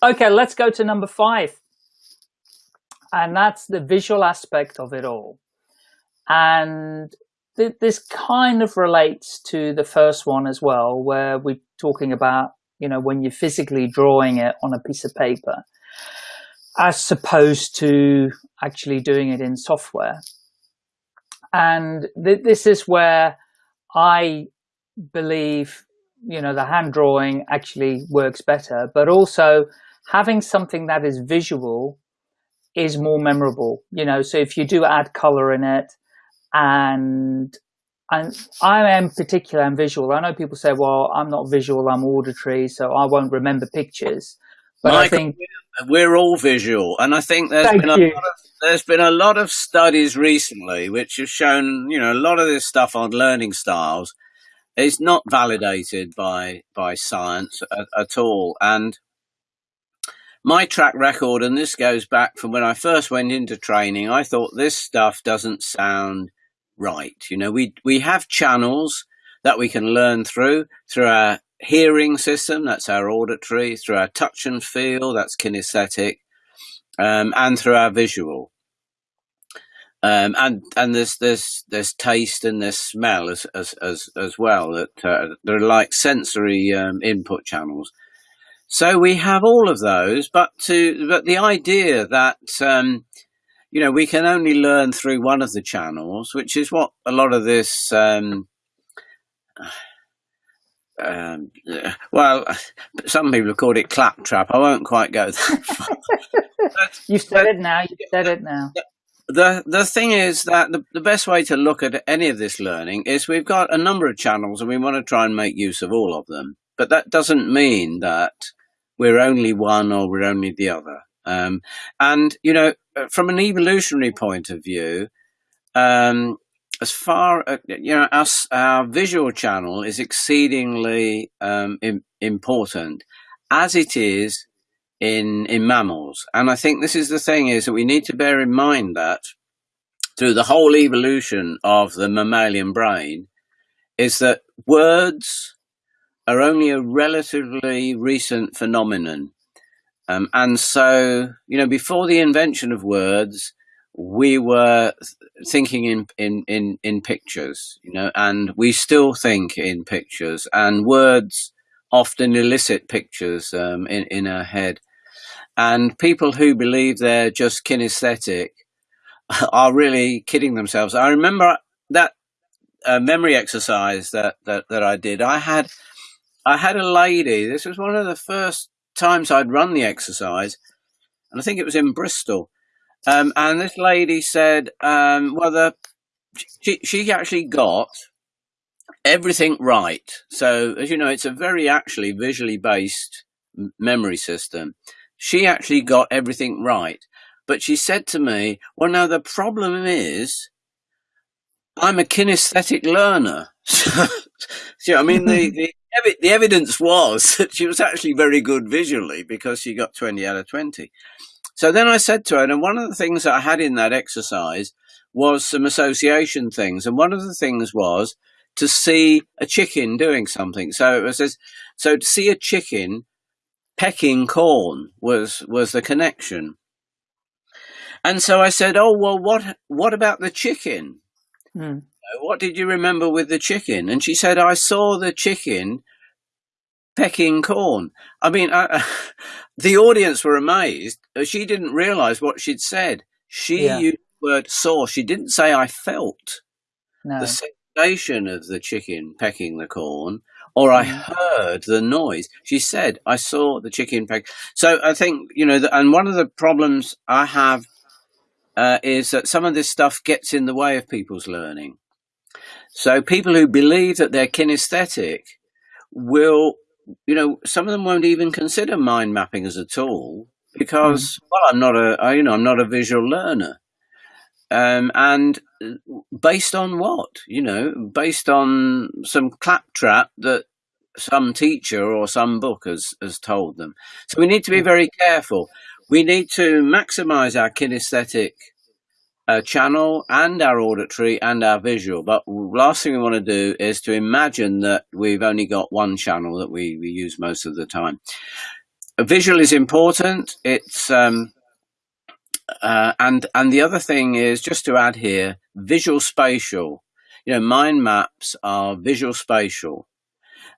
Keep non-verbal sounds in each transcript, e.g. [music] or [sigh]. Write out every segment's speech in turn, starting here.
Okay, let's go to number five. And that's the visual aspect of it all. And th this kind of relates to the first one as well, where we're talking about, you know, when you're physically drawing it on a piece of paper, as opposed to actually doing it in software. And th this is where I believe, you know, the hand drawing actually works better, but also having something that is visual is more memorable, you know, so if you do add color in it and and I am particular and visual. I know people say, well, I'm not visual, I'm auditory, so I won't remember pictures. But Michael, I think we're all visual. And I think there's been, a lot of, there's been a lot of studies recently which have shown, you know, a lot of this stuff on learning styles is not validated by, by science at, at all. And my track record, and this goes back from when I first went into training, I thought this stuff doesn't sound right. You know, we we have channels that we can learn through through our hearing system, that's our auditory, through our touch and feel, that's kinesthetic, um, and through our visual. Um, and and there's there's there's taste and there's smell as as as, as well that uh, they're like sensory um, input channels. So we have all of those, but to but the idea that um, you know, we can only learn through one of the channels, which is what a lot of this, um, um, well, some people have called it claptrap. I won't quite go that far. [laughs] you said it now. You said it now. The the thing is that the, the best way to look at any of this learning is we've got a number of channels and we want to try and make use of all of them. But that doesn't mean that we're only one or we're only the other. Um, and, you know, uh, from an evolutionary point of view, um, as far uh, you know, our, our visual channel is exceedingly um, Im important, as it is in in mammals. And I think this is the thing: is that we need to bear in mind that through the whole evolution of the mammalian brain, is that words are only a relatively recent phenomenon. Um, and so, you know, before the invention of words, we were thinking in, in, in, in pictures, you know, and we still think in pictures and words often elicit pictures um, in, in our head. And people who believe they're just kinesthetic [laughs] are really kidding themselves. I remember that uh, memory exercise that, that, that I did. I had, I had a lady, this was one of the first times I'd run the exercise, and I think it was in Bristol. Um, and this lady said, um, well, the, she, she actually got everything right. So, as you know, it's a very actually visually based memory system. She actually got everything right. But she said to me, well, now the problem is I'm a kinesthetic learner. [laughs] so, I mean, the, [laughs] the the evidence was [laughs] that she was actually very good visually because she got 20 out of 20. So then I said to her, and one of the things that I had in that exercise was some association things. And one of the things was to see a chicken doing something. So it was, so to see a chicken pecking corn was, was the connection. And so I said, oh, well, what, what about the chicken? Mm what did you remember with the chicken? And she said, I saw the chicken pecking corn. I mean, I, [laughs] the audience were amazed. She didn't realize what she'd said. She yeah. used the word saw. She didn't say I felt no. the sensation of the chicken pecking the corn or I mm. heard the noise. She said, I saw the chicken peck. So I think, you know, the, and one of the problems I have uh, is that some of this stuff gets in the way of people's learning. So people who believe that they're kinesthetic will, you know, some of them won't even consider mind mapping as a tool because, mm. well, I'm not a, you know, I'm not a visual learner. Um, and uh, based on what? You know, based on some claptrap that some teacher or some book has, has told them. So we need to be mm. very careful. We need to maximize our kinesthetic a channel and our auditory and our visual. But last thing we want to do is to imagine that we've only got one channel that we, we use most of the time. visual is important. It's um, uh, and and the other thing is just to add here, visual spatial. You know, mind maps are visual spatial.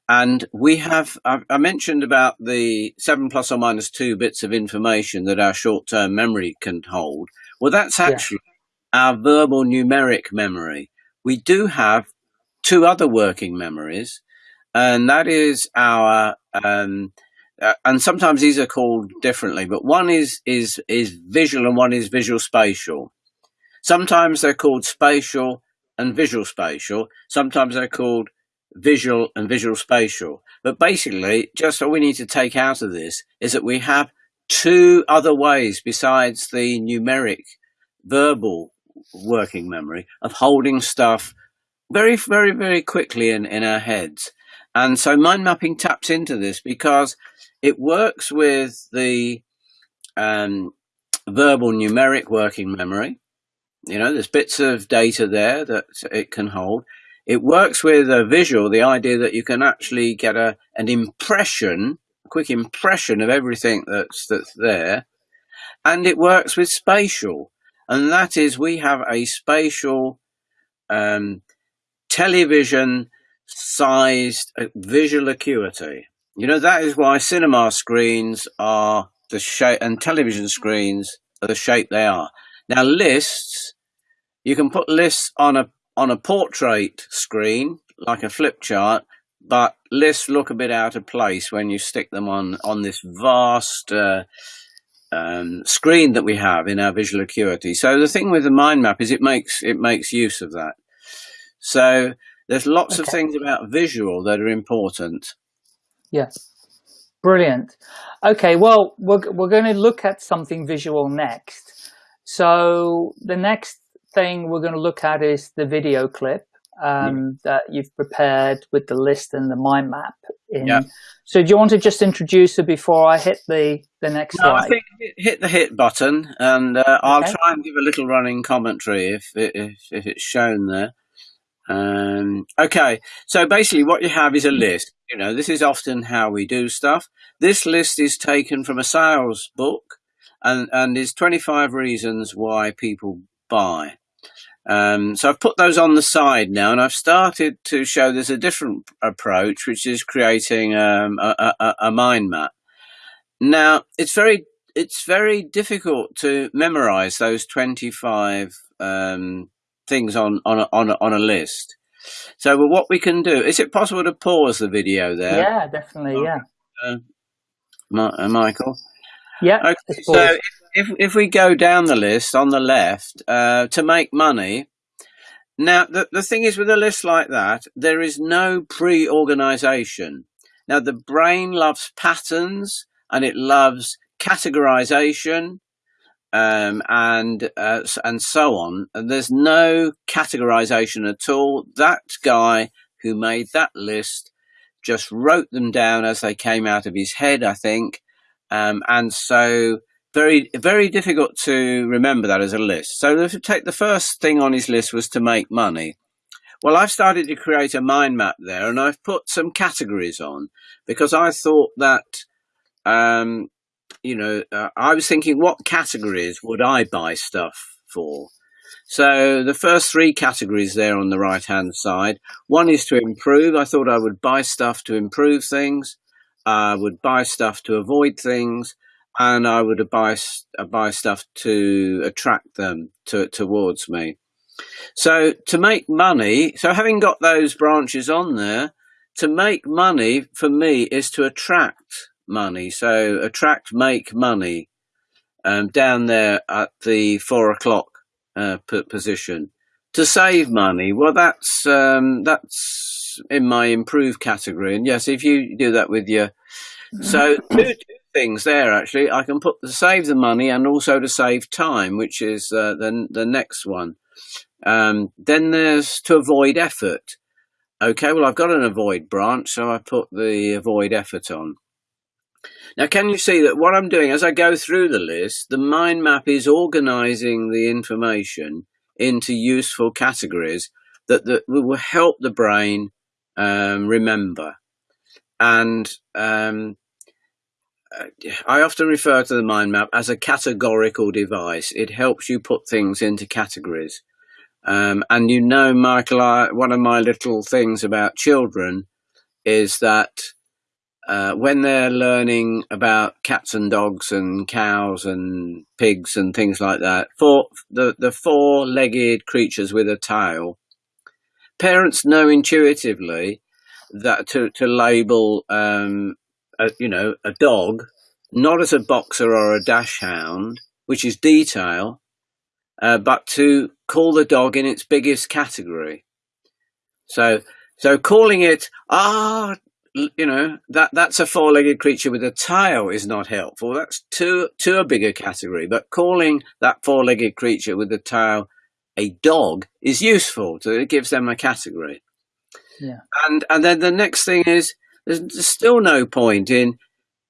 And we have, I mentioned about the seven plus or minus two bits of information that our short term memory can hold. Well, that's actually yeah. our verbal numeric memory. We do have two other working memories, and that is our, um, uh, and sometimes these are called differently, but one is, is, is visual and one is visual spatial. Sometimes they're called spatial and visual spatial. Sometimes they're called visual and visual spatial. But basically, just what we need to take out of this is that we have two other ways besides the numeric verbal working memory of holding stuff very, very, very quickly in, in our heads. And so mind mapping taps into this because it works with the um, verbal numeric working memory. You know, there's bits of data there that it can hold. It works with a visual, the idea that you can actually get a an impression, a quick impression of everything that's that's there. And it works with spatial. And that is we have a spatial um, television sized uh, visual acuity. You know, that is why cinema screens are the shape and television screens are the shape they are. Now lists, you can put lists on a on a portrait screen, like a flip chart, but lists look a bit out of place when you stick them on, on this vast uh, um, screen that we have in our visual acuity. So the thing with the mind map is it makes it makes use of that. So there's lots okay. of things about visual that are important. Yes. Brilliant. Okay, well, we're, we're going to look at something visual next. So the next thing we're going to look at is the video clip um, yeah. that you've prepared with the list and the mind map. In. Yeah. So do you want to just introduce it before I hit the, the next no, slide? I think hit the hit button and uh, okay. I'll try and give a little running commentary if, if, if it's shown there. Um, okay, so basically what you have is a list. You know, this is often how we do stuff. This list is taken from a sales book and, and is 25 reasons why people buy. Um, so I've put those on the side now, and I've started to show there's a different approach, which is creating um, a, a, a, mind map. Now it's very it's very difficult to memorize those 25 um, things on on a, on a, on a list. So what we can do is it possible to pause the video there? Yeah, definitely. Yeah. Uh, uh Michael. Yeah. Okay, so if if we go down the list on the left uh, to make money, now the the thing is with a list like that, there is no pre-organization. Now the brain loves patterns and it loves categorization um, and uh, and so on. And there's no categorization at all. That guy who made that list just wrote them down as they came out of his head, I think. Um, and so very very difficult to remember that as a list. So if you take the first thing on his list was to make money. Well, I've started to create a mind map there, and I've put some categories on because I thought that, um, you know, uh, I was thinking what categories would I buy stuff for. So the first three categories there on the right hand side. One is to improve. I thought I would buy stuff to improve things. I would buy stuff to avoid things and I would buy buy stuff to attract them to, towards me. So to make money, so having got those branches on there, to make money for me is to attract money. So attract, make money um, down there at the four o'clock uh, position. To save money, well, that's um, that's in my improved category. And yes, if you do that with your so two, things there actually. I can put to save the money and also to save time, which is uh, the the next one. Um, then there's to avoid effort. Okay, well I've got an avoid branch, so I put the avoid effort on. Now, can you see that what I'm doing as I go through the list, the mind map is organizing the information into useful categories that, that will help the brain um, remember. And um, I often refer to the mind map as a categorical device. It helps you put things into categories. Um, and you know, Michael, I, one of my little things about children is that uh, when they're learning about cats and dogs and cows and pigs and things like that, for the, the four-legged creatures with a tail, parents know intuitively that to, to label, um, a, you know, a dog, not as a boxer or a dachshund, which is detail, uh, but to call the dog in its biggest category. So, so calling it, ah, you know, that, that's a four-legged creature with a tail is not helpful. That's too, to a bigger category. But calling that four-legged creature with a tail a dog is useful. So it gives them a category. Yeah. And, and then the next thing is there's, still no point in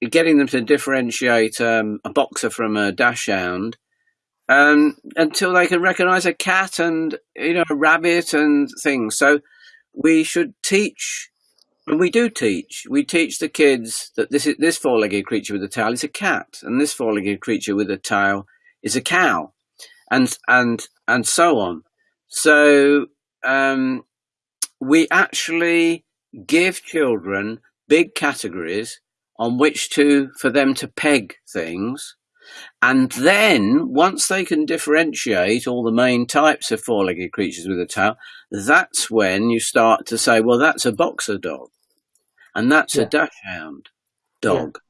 getting them to differentiate um, a boxer from a dachshund um, until they can recognize a cat and you know a rabbit and things. So we should teach, and we do teach. We teach the kids that this is this four-legged creature with a tail is a cat, and this four-legged creature with a tail is a cow, and and and so on. So um, we actually give children big categories on which to for them to peg things and then once they can differentiate all the main types of four-legged creatures with a tail, that's when you start to say, well, that's a boxer dog and that's yeah. a dachshund dog. Yeah.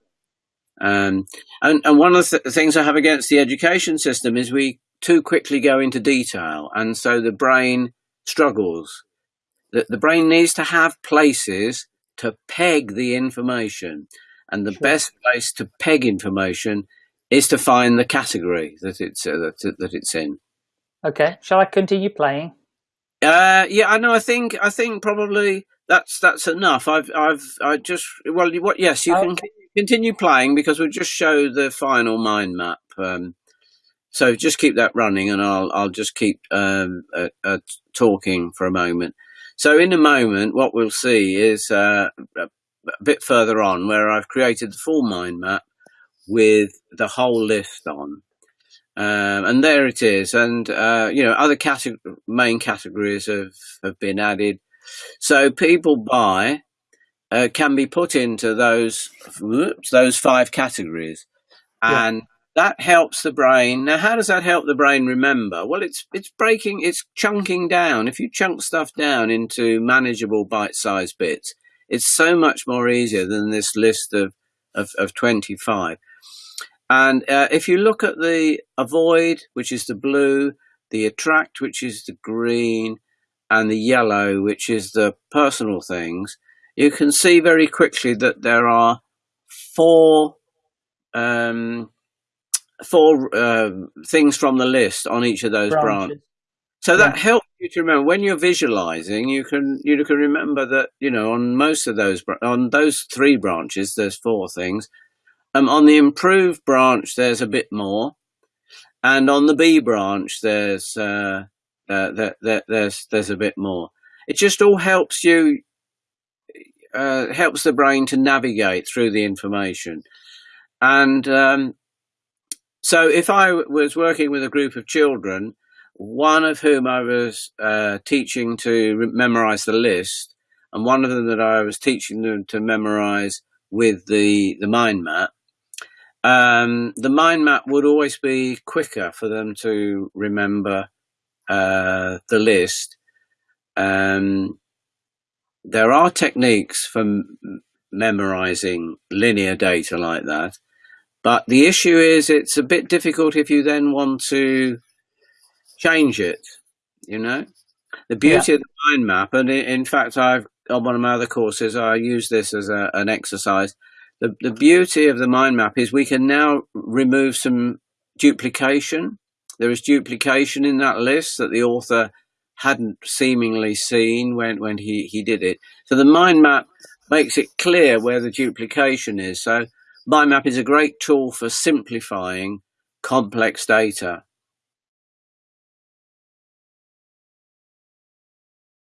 Um, and, and one of the th things I have against the education system is we too quickly go into detail. And so the brain struggles. The, the brain needs to have places to peg the information. And the sure. best place to peg information is to find the category that it's uh, that, that it's in. Okay, shall I continue playing? Uh, yeah, I know. I think I think probably that's that's enough. I've I've I just well, what? Yes, you can continue playing because we'll just show the final mind map. Um, so just keep that running, and I'll I'll just keep um, uh, uh, talking for a moment. So in a moment, what we'll see is uh, a bit further on where I've created the full mind map with the whole list on. Um, and there it is. And, uh, you know, other category, main categories have, have been added. So people buy uh, can be put into those, whoops, those five categories. And yeah. that helps the brain. Now, how does that help the brain remember? Well, it's, it's breaking, it's chunking down. If you chunk stuff down into manageable bite-sized bits, it's so much more easier than this list of, of, of 25. And uh, if you look at the avoid, which is the blue, the attract, which is the green, and the yellow, which is the personal things, you can see very quickly that there are four um, four uh, things from the list on each of those branches. branches. So that helps you to remember when you're visualizing. You can you can remember that you know on most of those on those three branches, there's four things um, on the improved branch, there's a bit more, and on the B branch, there's uh, uh, there, there, there's there's a bit more. It just all helps you, uh, helps the brain to navigate through the information, and um, so if I was working with a group of children, one of whom I was uh, teaching to memorize the list, and one of them that I was teaching them to memorize with the the mind map um, the mind map would always be quicker for them to remember uh, the list. Um, there are techniques for memorizing linear data like that, but the issue is it's a bit difficult if you then want to change it, you know? The beauty yeah. of the mind map, and in fact, I've on one of my other courses, I use this as a, an exercise the, the beauty of the mind map is we can now remove some duplication. There is duplication in that list that the author hadn't seemingly seen when, when he, he did it. So the mind map makes it clear where the duplication is. So mind map is a great tool for simplifying complex data.